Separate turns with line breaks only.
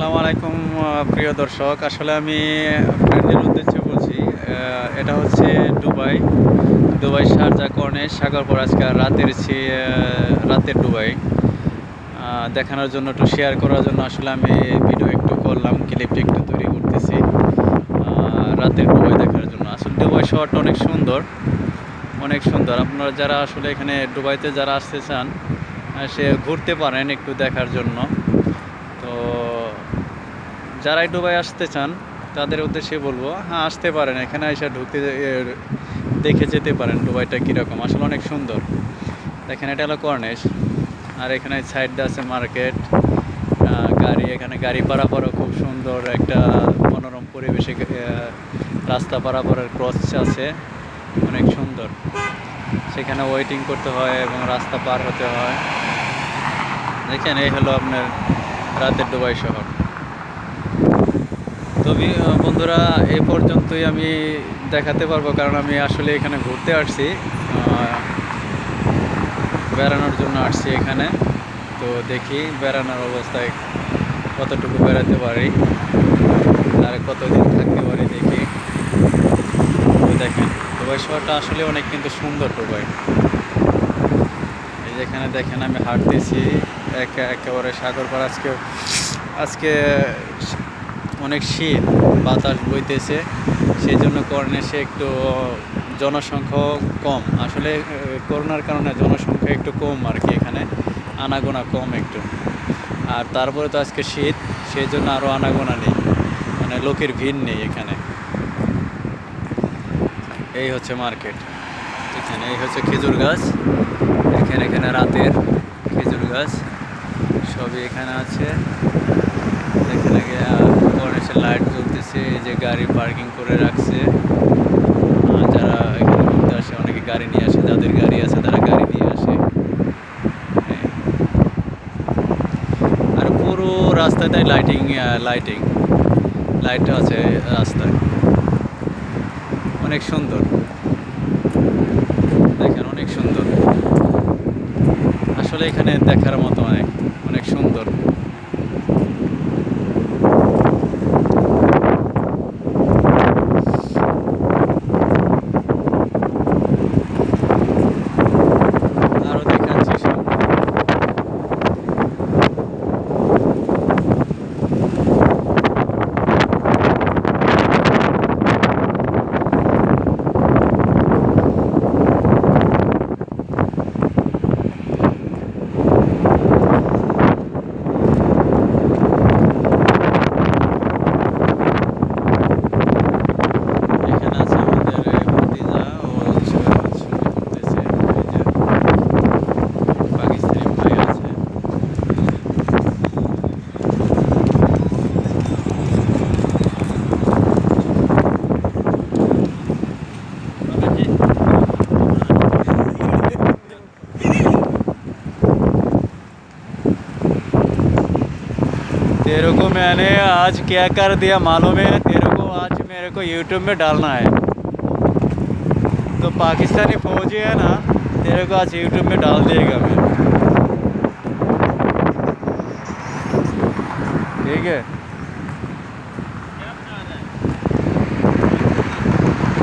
আসসালামু আলাইকুম প্রিয় দর্শক। আসলে আমি ফ্রেন্ডের উদ্দেশ্যে বলছি এটা হচ্ছে দুবাই। দুবাই শারজা কর্নেশ সাগরপুর আজকে রাতের রাতের দুবাই। দেখানোর জন্য একটু শেয়ার করার জন্য আসলে আমি ভিডিও একটু করলাম ক্লিপটা একটু তৈরি করতেছি। রাতের দুবাই দেখার জন্য। আসলে দুবাই শহরটা অনেক সুন্দর অনেক সুন্দর। আপনারা যারা আসলে এখানে দুবাইতে যারা আসতে চান সে ঘুরতে পারেন একটু দেখার জন্য। তো যারাই ডুবাই আসতে চান, তাদের উদ্দেশ্যে বলব হ্যাঁ আসতে পারেন। এখানে এসে ঢুকতে দেখে যেতে পারেন ডুবাইটা কীরকম। আসলে অনেক সুন্দর। দেখেন, এটা হলো কর্নেশ। আর এখানে সাইডটা আছে মার্কেট। গাড়ি, এখানে গাড়ি পারাপারও খুব সুন্দর একটা মনোরম পরিবেশে রাস্তা পারাপারের ক্রস আছে। অনেক সুন্দর। সেখানে ওয়েটিং করতে হয় এবং রাস্তা পার হতে হয়। দেখেন, এই হলো আপনার রাতের দুবাই শহর। তবে বন্ধুরা, এ পর্যন্তই আমি দেখাতে পারব, কারণ আমি আসলে এখানে ঘুরতে আসছি বেড়ানোর জন্য আসছি এখানে। তো দেখি বেড়ানোর অবস্থায় কতটুকু বেড়াতে পারি, আর কতদিন থাকতে পারি দেখি। তো দেখেন দুবাই শহরটা আসলে অনেক কিন্তু সুন্দর দুবাই এই যেখানে দেখেন, আমি হাঁটতেছি, এক, একেবারে সাগর পার আজকে আজকে অনেক শীত, বাতাস বইতেছে সেই জন্য কর্নেশে একটু জনসংখ্যা কম। আসলে করোনার কারণে জনসংখ্যা একটু কম আর কি এখানে, আনাগোনা কম একটু। আর তারপরে তো আজকে শীত সেই জন্য আরও আনাগোনা নেই মানে লোকের ভিড় নেই এখানে। এই হচ্ছে মার্কেট এখানে, এই হচ্ছে খেজুর গাছ, এখানে এখানে রাতের খেজুর গাছ, সবই এখানে আছে। এখানে লাইট এই যে গাড়ি পার্কিং করে রাখছে। যারা এখানে ঘুরতে আসে, অনেকে গাড়ি নিয়ে আসে, যাদের গাড়ি আছে তারা গাড়ি নিয়ে আসে। আর পুরো রাস্তাটাই লাইটিং লাইটিং লাইট আছে রাস্তায়। অনেক সুন্দর। দেখেন, অনেক সুন্দর। আসলে এখানে দেখার মতো तेरे को मैंने आज क्या कर दिया मालूम है? तेरे को आज मेरे को यूट्यूब में डालना है। तो पाकिस्तानी फौजी है ना, तेरे को आज यूट्यूब में डाल देगा मैं ठीक है?